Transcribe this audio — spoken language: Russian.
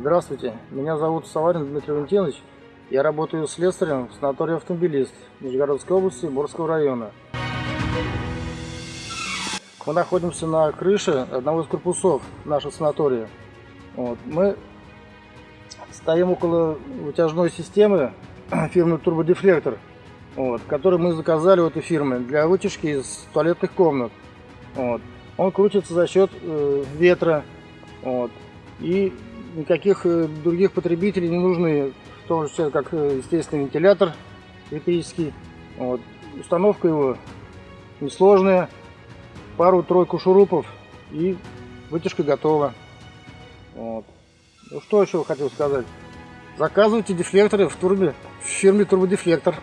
Здравствуйте, меня зовут Саварин Дмитрий Валентинович. Я работаю слесарем в санатории «Автомобилист» Нижегородской области, Борского района. Мы находимся на крыше одного из корпусов нашего санатория. Вот. Мы стоим около вытяжной системы фирмы «Турбодефлектор», вот, который мы заказали у этой фирмы для вытяжки из туалетных комнат. Вот. Он крутится за счет э, ветра. Вот. И никаких э, других потребителей не нужны, в том числе как э, естественный вентилятор электрический. Вот. Установка его несложная, пару-тройку шурупов и вытяжка готова. Вот. Ну что еще хотел сказать? Заказывайте дефлекторы в турбе в фирме Турбодефлектор.